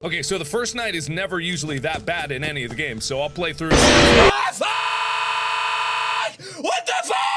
Okay, so the first night is never usually that bad in any of the games, so I'll play through. What the fuck?